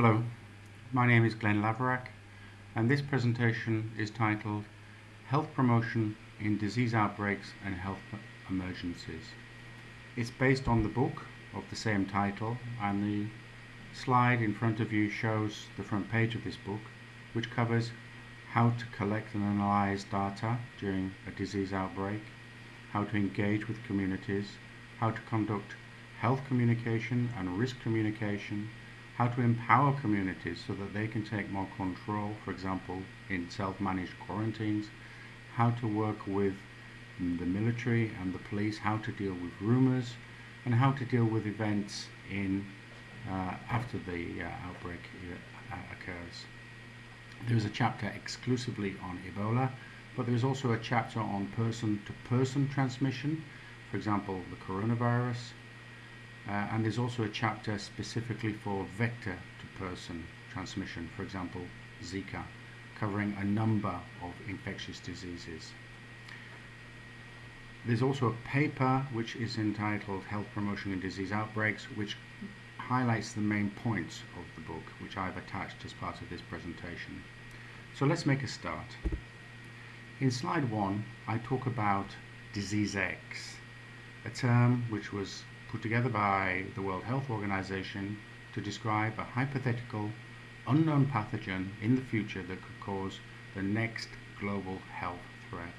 Hello, my name is Glenn Laverack and this presentation is titled Health Promotion in Disease Outbreaks and Health Emergencies. It's based on the book of the same title and the slide in front of you shows the front page of this book which covers how to collect and analyze data during a disease outbreak, how to engage with communities, how to conduct health communication and risk communication, how to empower communities so that they can take more control, for example, in self-managed quarantines, how to work with the military and the police, how to deal with rumors, and how to deal with events in uh, after the uh, outbreak uh, occurs. There is a chapter exclusively on Ebola, but there is also a chapter on person-to-person -person transmission, for example, the coronavirus, uh, and there's also a chapter specifically for vector-to-person transmission, for example, Zika, covering a number of infectious diseases. There's also a paper which is entitled Health Promotion in Disease Outbreaks, which highlights the main points of the book, which I've attached as part of this presentation. So let's make a start. In slide one, I talk about disease X, a term which was put together by the World Health Organization to describe a hypothetical unknown pathogen in the future that could cause the next global health threat.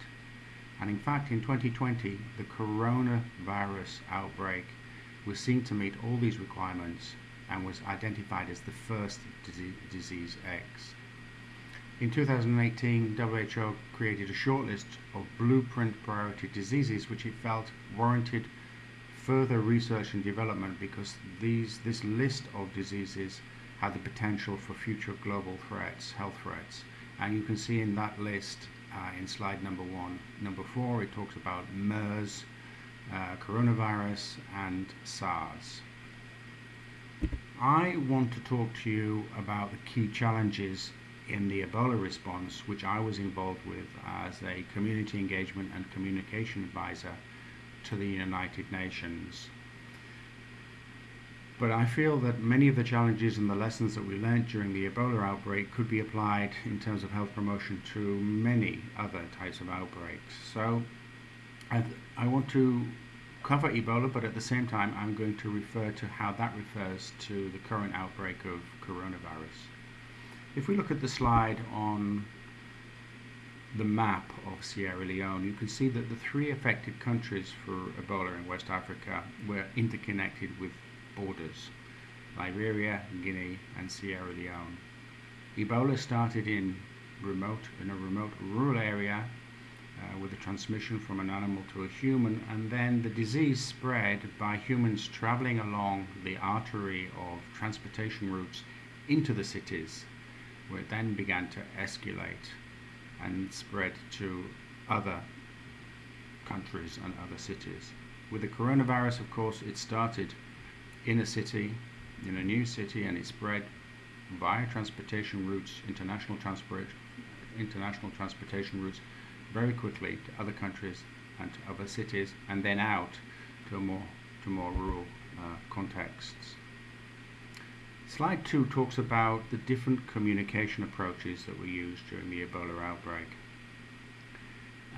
And in fact, in 2020, the coronavirus outbreak was seen to meet all these requirements and was identified as the first disease X. In 2018, WHO created a shortlist of blueprint priority diseases which it felt warranted further research and development because these this list of diseases have the potential for future global threats, health threats. And you can see in that list uh, in slide number one. Number four, it talks about MERS, uh, coronavirus, and SARS. I want to talk to you about the key challenges in the Ebola response, which I was involved with as a community engagement and communication advisor to the United Nations. But I feel that many of the challenges and the lessons that we learned during the Ebola outbreak could be applied in terms of health promotion to many other types of outbreaks. So I, I want to cover Ebola, but at the same time I'm going to refer to how that refers to the current outbreak of coronavirus. If we look at the slide on the map of Sierra Leone, you can see that the three affected countries for Ebola in West Africa were interconnected with borders, Liberia, Guinea and Sierra Leone. Ebola started in remote in a remote rural area uh, with a transmission from an animal to a human and then the disease spread by humans traveling along the artery of transportation routes into the cities where it then began to escalate and spread to other countries and other cities. With the coronavirus, of course, it started in a city, in a new city, and it spread via transportation routes, international transport, international transportation routes, very quickly to other countries and to other cities, and then out to more to more rural uh, contexts. Slide 2 talks about the different communication approaches that were used during the Ebola outbreak.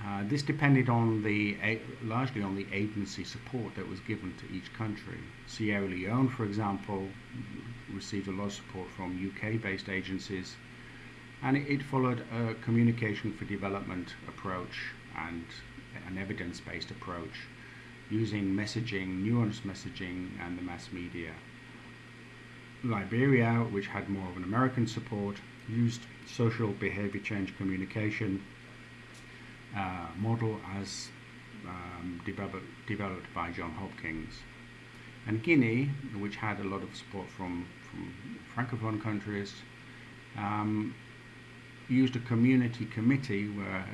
Uh, this depended on the largely on the agency support that was given to each country. Sierra Leone, for example, received a lot of support from UK-based agencies, and it, it followed a communication for development approach and an evidence-based approach using messaging, nuanced messaging, and the mass media. Liberia, which had more of an American support, used social behavior change communication uh, model as um, developed, developed by John Hopkins. And Guinea, which had a lot of support from, from Francophone countries, um, used a community committee where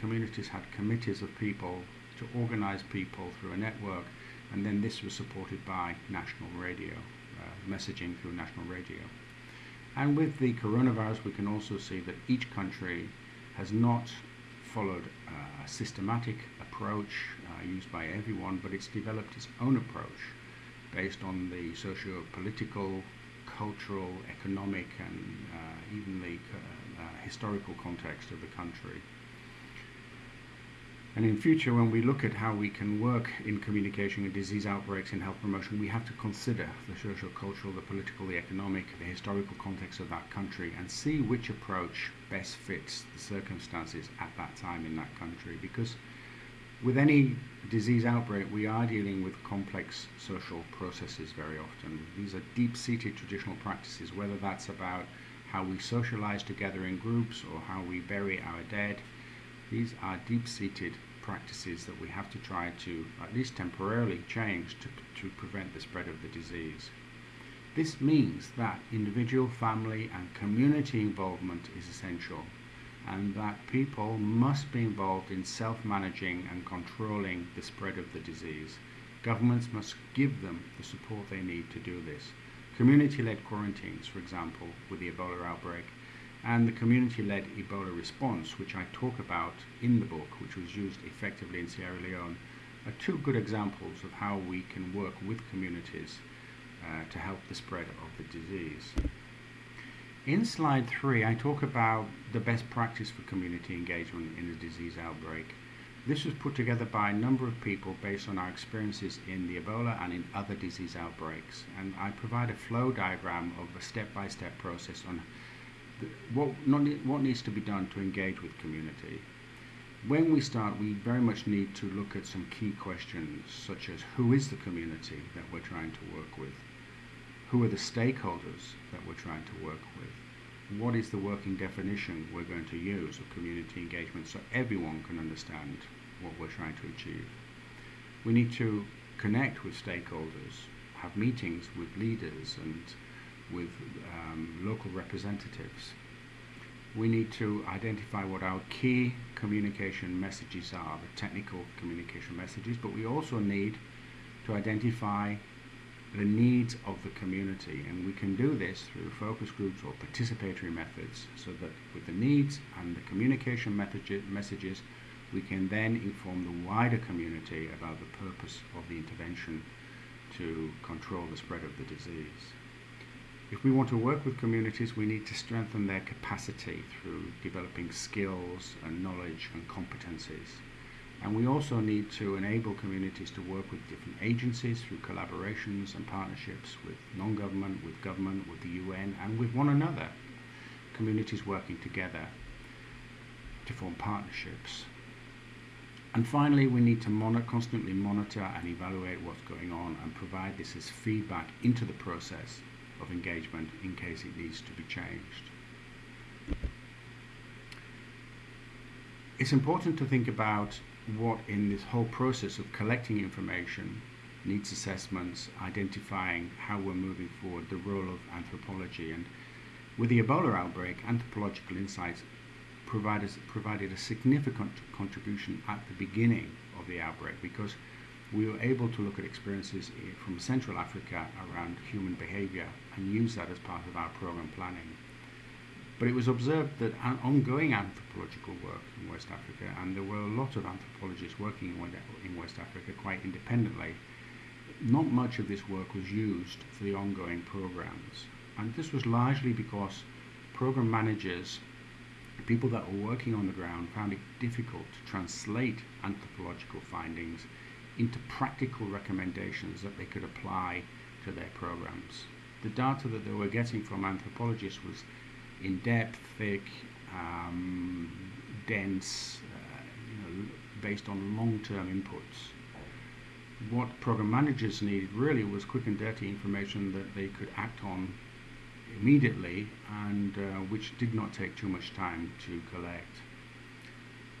communities had committees of people to organize people through a network, and then this was supported by national radio messaging through national radio. And with the coronavirus, we can also see that each country has not followed a systematic approach uh, used by everyone, but it's developed its own approach based on the socio-political, cultural, economic, and uh, even the uh, uh, historical context of the country. And in future, when we look at how we can work in communication and disease outbreaks in health promotion, we have to consider the social, cultural, the political, the economic, the historical context of that country and see which approach best fits the circumstances at that time in that country. Because with any disease outbreak, we are dealing with complex social processes very often. These are deep-seated traditional practices, whether that's about how we socialize together in groups or how we bury our dead. These are deep-seated practices that we have to try to, at least temporarily, change to, to prevent the spread of the disease. This means that individual, family, and community involvement is essential, and that people must be involved in self managing and controlling the spread of the disease. Governments must give them the support they need to do this. Community led quarantines, for example, with the Ebola outbreak, and the community-led Ebola response, which I talk about in the book, which was used effectively in Sierra Leone, are two good examples of how we can work with communities uh, to help the spread of the disease. In slide three, I talk about the best practice for community engagement in a disease outbreak. This was put together by a number of people based on our experiences in the Ebola and in other disease outbreaks. And I provide a flow diagram of a step-by-step -step process on what, not, what needs to be done to engage with community? When we start, we very much need to look at some key questions, such as who is the community that we're trying to work with? Who are the stakeholders that we're trying to work with? What is the working definition we're going to use of community engagement so everyone can understand what we're trying to achieve? We need to connect with stakeholders, have meetings with leaders and with um, local representatives. We need to identify what our key communication messages are, the technical communication messages, but we also need to identify the needs of the community and we can do this through focus groups or participatory methods so that with the needs and the communication messages we can then inform the wider community about the purpose of the intervention to control the spread of the disease. If we want to work with communities, we need to strengthen their capacity through developing skills and knowledge and competencies. And we also need to enable communities to work with different agencies through collaborations and partnerships with non-government, with government, with the UN, and with one another. Communities working together to form partnerships. And finally, we need to monitor, constantly monitor and evaluate what's going on and provide this as feedback into the process of engagement in case it needs to be changed. It's important to think about what in this whole process of collecting information, needs assessments, identifying how we're moving forward, the role of anthropology. And with the Ebola outbreak, anthropological insights provided, provided a significant contribution at the beginning of the outbreak because we were able to look at experiences eh, from Central Africa around human behavior and use that as part of our program planning. But it was observed that ongoing anthropological work in West Africa, and there were a lot of anthropologists working in West Africa quite independently, not much of this work was used for the ongoing programs. And this was largely because program managers, people that were working on the ground, found it difficult to translate anthropological findings into practical recommendations that they could apply to their programs. The data that they were getting from anthropologists was in depth, thick, um, dense, uh, you know, based on long term inputs. What program managers needed really was quick and dirty information that they could act on immediately and uh, which did not take too much time to collect.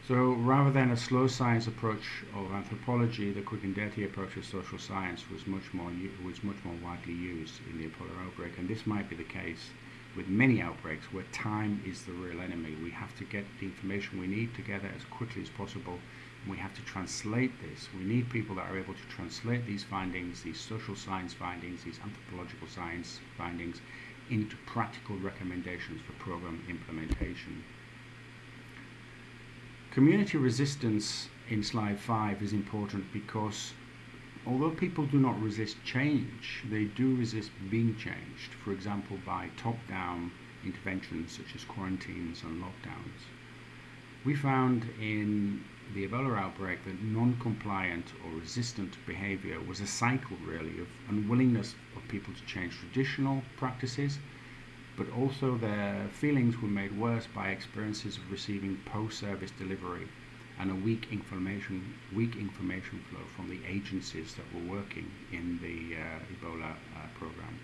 So rather than a slow science approach of anthropology, the quick and dirty approach of social science was much more was much more widely used in the Ebola outbreak, and this might be the case with many outbreaks where time is the real enemy. We have to get the information we need together as quickly as possible, and we have to translate this. We need people that are able to translate these findings, these social science findings, these anthropological science findings, into practical recommendations for program implementation. Community resistance in slide 5 is important because although people do not resist change, they do resist being changed, for example, by top down interventions such as quarantines and lockdowns. We found in the Ebola outbreak that non compliant or resistant behavior was a cycle, really, of unwillingness of people to change traditional practices, but also their feelings were made worse by experiences of receiving post service delivery and a weak information weak information flow from the agencies that were working in the uh, Ebola uh, program.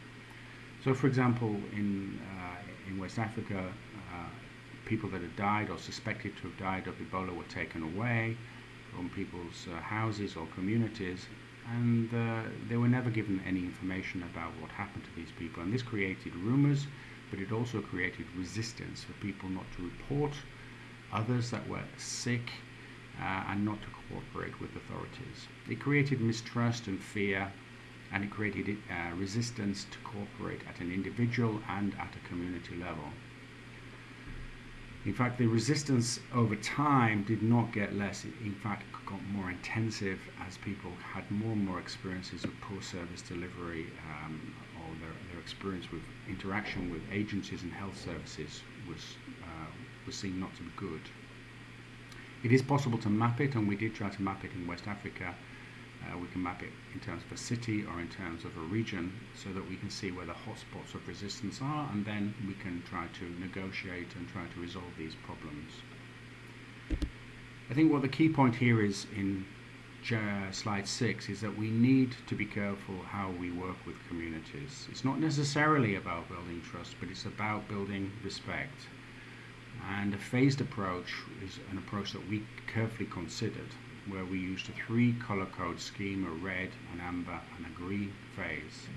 So, for example, in uh, in West Africa, uh, people that had died or suspected to have died of Ebola were taken away from people's uh, houses or communities, and uh, they were never given any information about what happened to these people. And this created rumors, but it also created resistance for people not to report others that were sick uh, and not to cooperate with authorities. It created mistrust and fear, and it created uh, resistance to cooperate at an individual and at a community level. In fact, the resistance over time did not get less. It, in fact, got more intensive as people had more and more experiences of poor service delivery um, or their, experience with interaction with agencies and health services was, uh, was seen not to be good. It is possible to map it, and we did try to map it in West Africa. Uh, we can map it in terms of a city or in terms of a region so that we can see where the hotspots of resistance are, and then we can try to negotiate and try to resolve these problems. I think what the key point here is in Uh, slide six is that we need to be careful how we work with communities. It's not necessarily about building trust, but it's about building respect. And a phased approach is an approach that we carefully considered, where we used a three color code scheme, a red, an amber, and a green phase,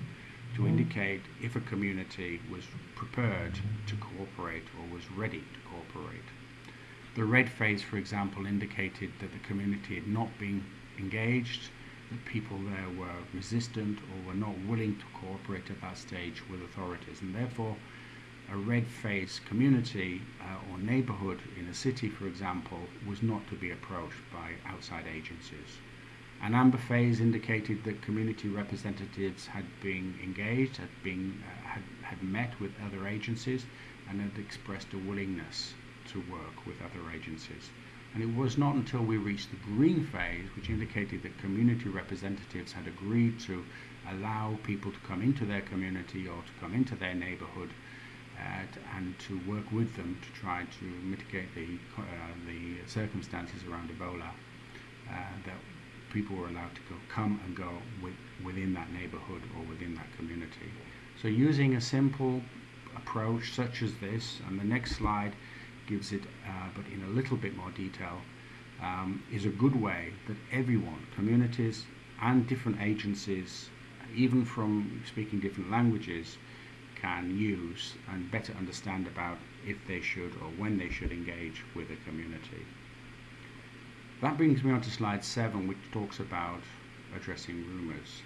to indicate if a community was prepared to cooperate or was ready to cooperate. The red phase, for example, indicated that the community had not been engaged, that people there were resistant or were not willing to cooperate at that stage with authorities, and therefore a red phase community uh, or neighborhood in a city, for example, was not to be approached by outside agencies. An amber phase indicated that community representatives had been engaged, had, been, uh, had, had met with other agencies, and had expressed a willingness to work with other agencies. And it was not until we reached the green phase, which indicated that community representatives had agreed to allow people to come into their community or to come into their neighborhood and to work with them to try to mitigate the, uh, the circumstances around Ebola, uh, that people were allowed to go, come and go with, within that neighborhood or within that community. So using a simple approach such as this, and the next slide gives it, uh, but in a little bit more detail, um, is a good way that everyone, communities and different agencies, even from speaking different languages, can use and better understand about if they should or when they should engage with a community. That brings me on to slide seven, which talks about addressing rumours.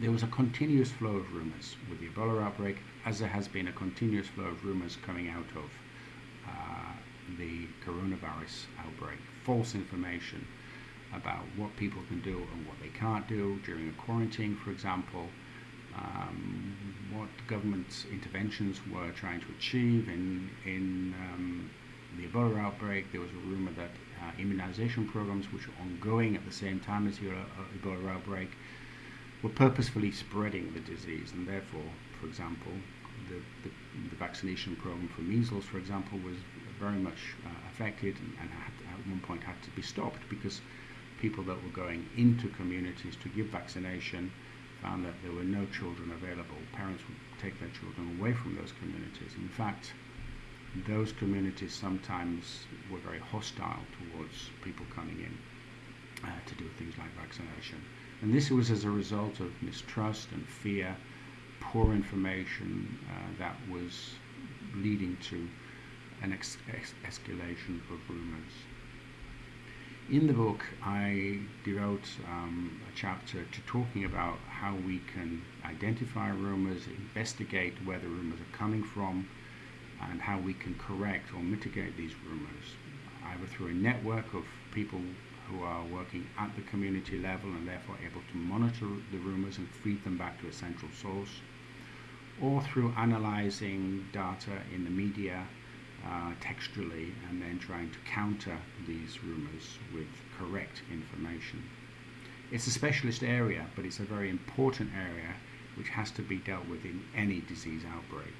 There was a continuous flow of rumours with the Ebola outbreak, as there has been a continuous flow of rumours coming out of the coronavirus outbreak. False information about what people can do and what they can't do during a quarantine, for example, um, what government's interventions were trying to achieve. In, in um, the Ebola outbreak, there was a rumor that uh, immunization programs, which were ongoing at the same time as the Ebola outbreak, were purposefully spreading the disease, and therefore, for example, the, the, the vaccination program for measles, for example, was very much uh, affected and, and had, at one point had to be stopped because people that were going into communities to give vaccination found that there were no children available. Parents would take their children away from those communities. In fact, those communities sometimes were very hostile towards people coming in uh, to do things like vaccination. And this was as a result of mistrust and fear, poor information uh, that was leading to an ex- ex- escalation of rumors. In the book, I devote um, a chapter to talking about how we can identify rumors, investigate where the rumors are coming from, and how we can correct or mitigate these rumors, either through a network of people who are working at the community level and therefore able to monitor the rumours and feed them back to a central source, or through analysing data in the media uh, textually and then trying to counter these rumours with correct information. It's a specialist area, but it's a very important area which has to be dealt with in any disease outbreak.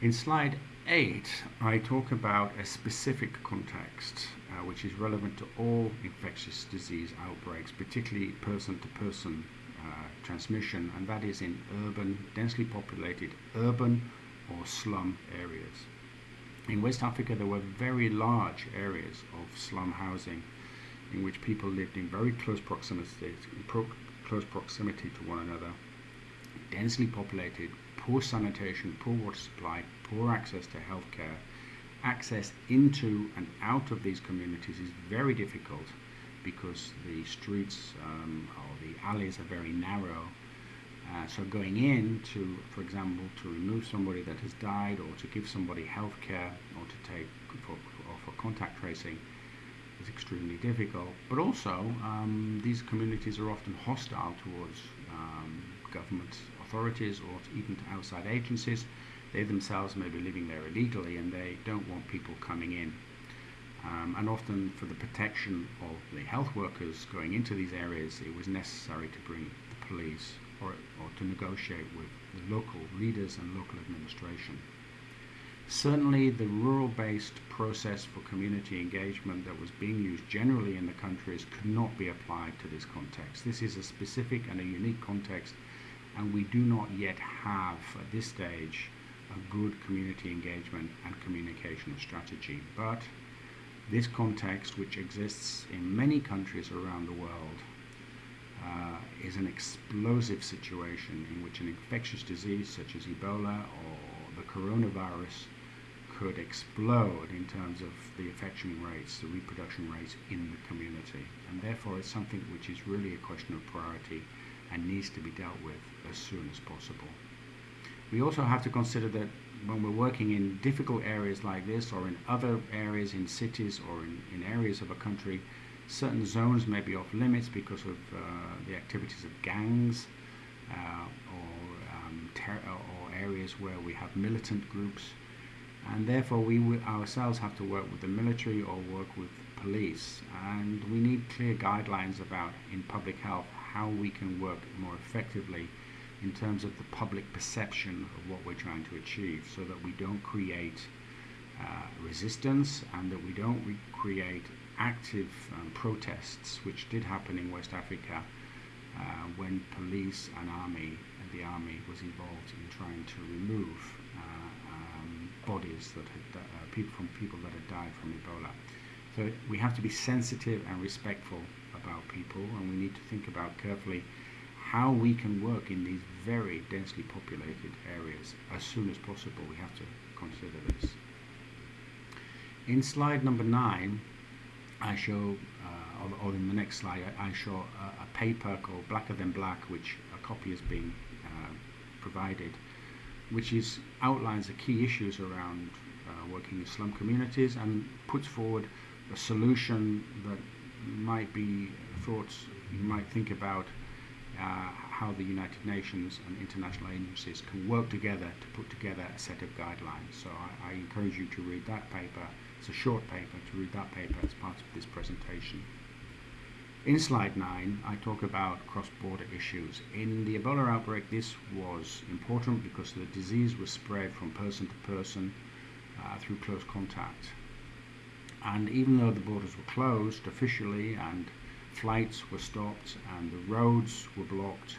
In slide 8, I talk about a specific context uh, which is relevant to all infectious disease outbreaks, particularly person to person Uh, transmission, and that is in urban, densely populated urban or slum areas. In West Africa, there were very large areas of slum housing in which people lived in very close proximity, pro close proximity to one another, densely populated, poor sanitation, poor water supply, poor access to healthcare. Access into and out of these communities is very difficult because the streets um, or the alleys are very narrow. Uh, so going in to, for example, to remove somebody that has died or to give somebody health care or to take for, or for contact tracing is extremely difficult. But also, um, these communities are often hostile towards um, government authorities or even to outside agencies. They themselves may be living there illegally and they don't want people coming in. Um, and often for the protection of the health workers going into these areas, it was necessary to bring the police or, or to negotiate with the local leaders and local administration. Certainly, the rural based process for community engagement that was being used generally in the countries could not be applied to this context. This is a specific and a unique context, and we do not yet have at this stage a good community engagement and communication strategy. But this context, which exists in many countries around the world, uh, is an explosive situation in which an infectious disease such as Ebola or the coronavirus could explode in terms of the infection rates, the reproduction rates in the community. And therefore, it's something which is really a question of priority and needs to be dealt with as soon as possible. We also have to consider that when we're working in difficult areas like this or in other areas in cities or in, in areas of a country, certain zones may be off limits because of uh, the activities of gangs uh, or, um, or areas where we have militant groups. And therefore, we ourselves have to work with the military or work with police. And we need clear guidelines about, in public health, how we can work more effectively in terms of the public perception of what we're trying to achieve so that we don't create uh, resistance and that we don't create active um, protests, which did happen in West Africa uh, when police and army, and the army was involved in trying to remove uh, um, bodies that had, uh, people from people that had died from Ebola. So we have to be sensitive and respectful about people, and we need to think about carefully how we can work in these very densely populated areas as soon as possible. We have to consider this. In slide number nine, I show, uh, or, in the next slide, I, show a, a, paper called Blacker Than Black, which a copy has been uh, provided, which is outlines the key issues around uh, working in slum communities and puts forward a solution that might be thoughts you might think about uh, how the United Nations and international agencies can work together to put together a set of guidelines. So I, I encourage you to read that paper. It's a short paper, to read that paper as part of this presentation. In slide 9, I talk about cross-border issues. In the Ebola outbreak, this was important because the disease was spread from person to person uh, through close contact. And even though the borders were closed officially and flights were stopped and the roads were blocked.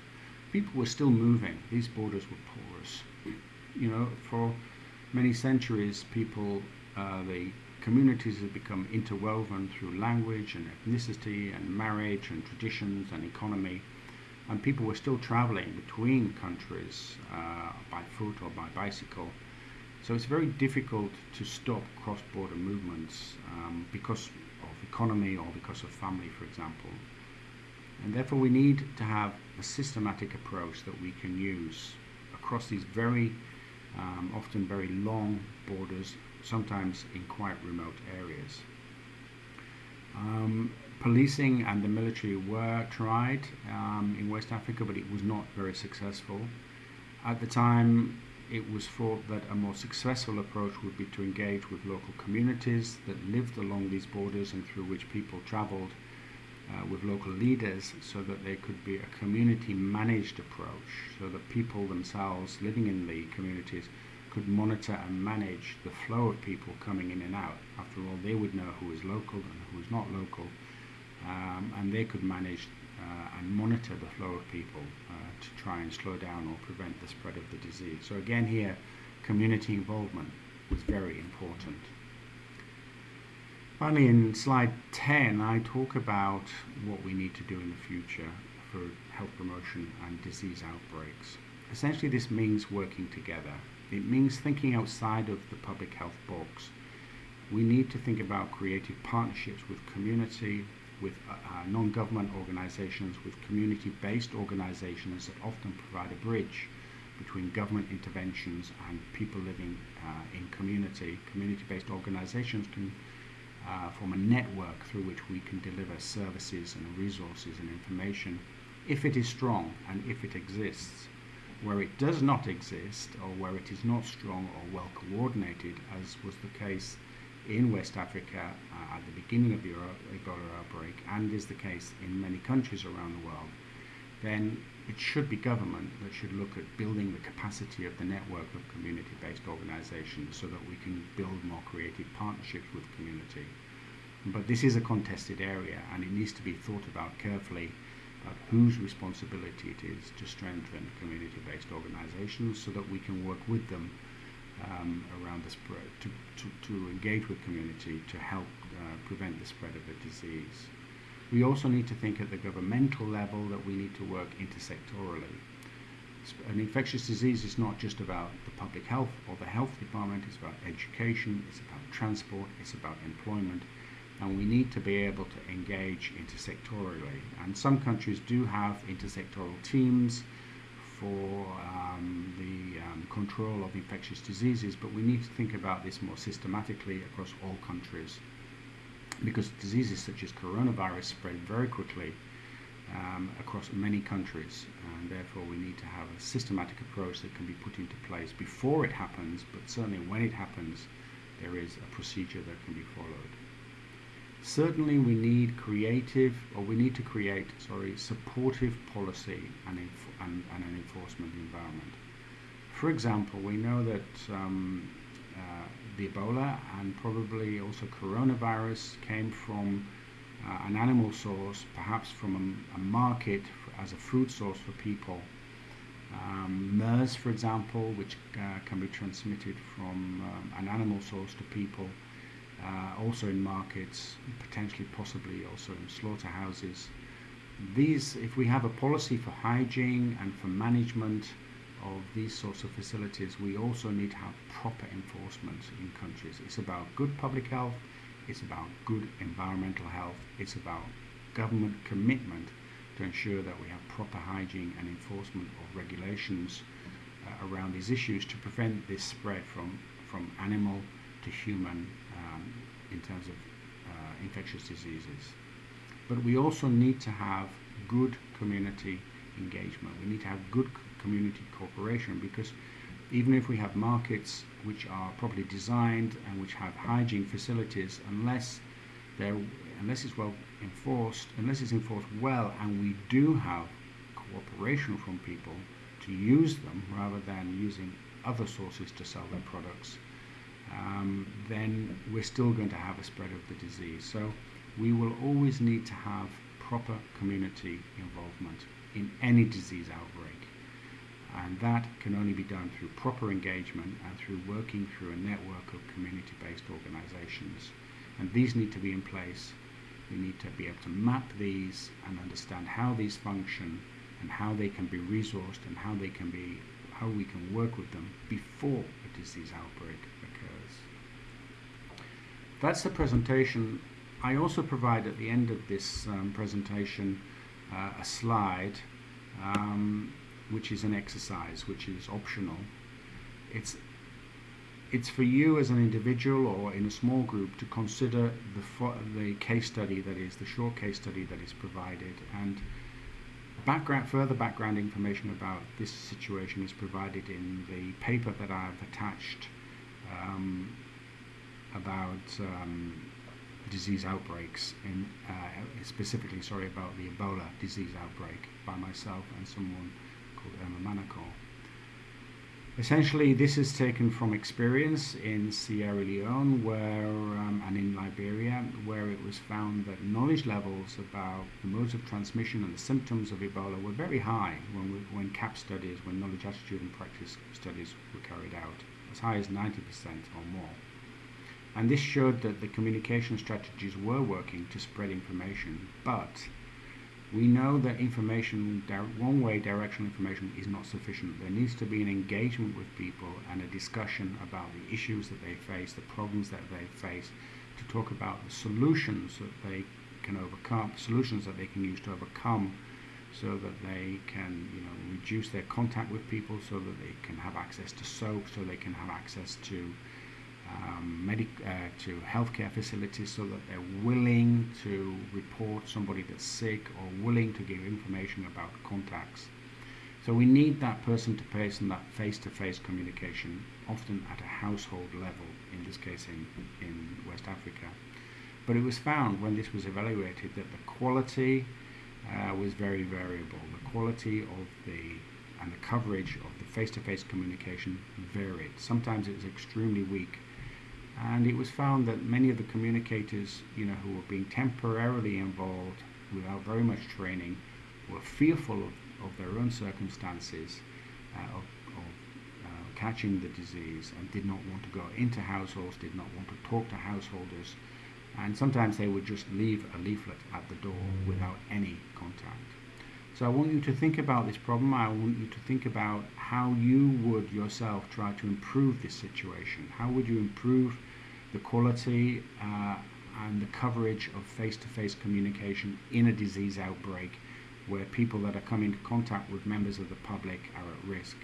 People were still moving. These borders were porous. You know, for many centuries, people, uh, the communities have become interwoven through language and ethnicity and marriage and traditions and economy. And people were still traveling between countries uh, by foot or by bicycle. So it's very difficult to stop cross-border movements um, because economy or because of family, for example. And therefore, we need to have a systematic approach that we can use across these very, um, often very long borders sometimes in quite remote areas. Um, policing and the military were tried um, in West Africa, but it was not very successful. At the time, it was thought that a more successful approach would be to engage with local communities that lived along these borders and through which people traveled uh, with local leaders so that there could be a community managed approach so that people themselves living in the communities could monitor and manage the flow of people coming in and out. After all, they would know who is local and who is not local, um, and they could manage and monitor the flow of people uh, to try and slow down or prevent the spread of the disease. So again here, community involvement was very important. Finally, in slide 10, I talk about what we need to do in the future for health promotion and disease outbreaks. Essentially, this means working together. It means thinking outside of the public health box. We need to think about creative partnerships with community, with uh, uh, non-government organizations, with community-based organizations that often provide a bridge between government interventions and people living uh, in community. Community-based organizations can uh, form a network through which we can deliver services and resources and information if it is strong and if it exists. Where it does not exist or where it is not strong or well coordinated, as was the case in West Africa uh, at the beginning of the Ebola outbreak and is the case in many countries around the world, then it should be government that should look at building the capacity of the network of community-based organizations so that we can build more creative partnerships with community. But this is a contested area and it needs to be thought about carefully about whose responsibility it is to strengthen community-based organizations so that we can work with them um, around the spread, to, to, to, engage with community to help uh, prevent the spread of the disease. We also need to think at the governmental level that we need to work intersectorally. An infectious disease is not just about the public health or the health department, it's about education, it's about transport, it's about employment, and we need to be able to engage intersectorally. And some countries do have intersectoral teams for um, the um, control of infectious diseases, but we need to think about this more systematically across all countries because diseases such as coronavirus spread very quickly um, across many countries and therefore we need to have a systematic approach that can be put into place before it happens but certainly when it happens there is a procedure that can be followed. Certainly we need creative, or we need to create, sorry, supportive policy and, and, and an enforcement environment. For example, we know that um, uh, the Ebola and probably also coronavirus came from uh, an animal source, perhaps from a, a market as a food source for people. Um, MERS, for example, which uh, can be transmitted from um, an animal source to people, uh, also in markets, potentially possibly also in slaughterhouses. These, if we have a policy for hygiene and for management of these sorts of facilities, we also need to have proper enforcement in countries. It's about good public health, it's about good environmental health, it's about government commitment to ensure that we have proper hygiene and enforcement of regulations uh, around these issues to prevent this spread from, from animal to human um, in terms of uh, infectious diseases. But we also need to have good community engagement. We need to have good community cooperation because even if we have markets which are properly designed and which have hygiene facilities, unless they're unless it's well enforced, unless it's enforced well, and we do have cooperation from people to use them rather than using other sources to sell their products, um, then we're still going to have a spread of the disease. So we will always need to have proper community involvement in any disease outbreak. And that can only be done through proper engagement and through working through a network of community-based organizations. And these need to be in place. We need to be able to map these and understand how these function and how they can be resourced and how they can be how we can work with them before a disease outbreak occurs. That's the presentation. I also provide at the end of this um, presentation uh, a slide um, which is an exercise which is optional. It's it's for you as an individual or in a small group to consider the, the case study that is, the short case study that is provided. And background, further background information about this situation is provided in the paper that I've attached um, about um, disease outbreaks, in, uh, specifically, sorry, about the Ebola disease outbreak by myself and someone called Erma Manoncourt. Essentially, this is taken from experience in Sierra Leone where, um, and in Liberia, where it was found that knowledge levels about the modes of transmission and the symptoms of Ebola were very high when, we, when KAP studies, when knowledge, attitude, and practice studies were carried out, as high as 90% or more. And this showed that the communication strategies were working to spread information, but we know that information, one-way directional information is not sufficient. There needs to be an engagement with people and a discussion about the issues that they face, the problems that they face, to talk about the solutions that they can overcome, solutions that they can use to overcome so that they can you know, reduce their contact with people, so that they can have access to soap, so they can have access to medic- uh, to healthcare facilities so that they're willing to report somebody that's sick or willing to give information about contacts. So we need that person to person, that face-to-face communication, often at a household level, in this case in, in West Africa. But it was found when this was evaluated that the quality uh, was very variable. The quality of the and the coverage of the face-to-face communication varied. Sometimes it was extremely weak and it was found that many of the communicators, you know, who were being temporarily involved without very much training, were fearful of, of their own circumstances uh, of, of uh, catching the disease and did not want to go into households, did not want to talk to householders, and sometimes they would just leave a leaflet at the door without any contact. So I want you to think about this problem. I want you to think about how you would yourself try to improve this situation. How would you improve the quality uh, and the coverage of face-to-face communication in a disease outbreak where people that are coming into contact with members of the public are at risk.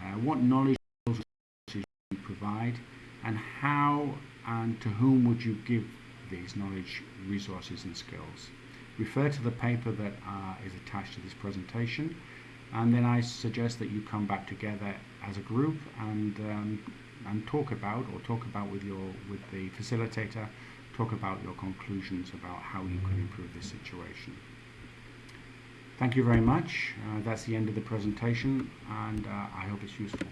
Uh, what knowledge do you provide and how and to whom would you give these knowledge, resources and skills? Refer to the paper that uh, is attached to this presentation and then I suggest that you come back together as a group and um, and talk about or talk about with your with the facilitator talk about your conclusions about how you can improve this situation. Thank you very much. Uh, that's the end of the presentation and uh, I hope it's useful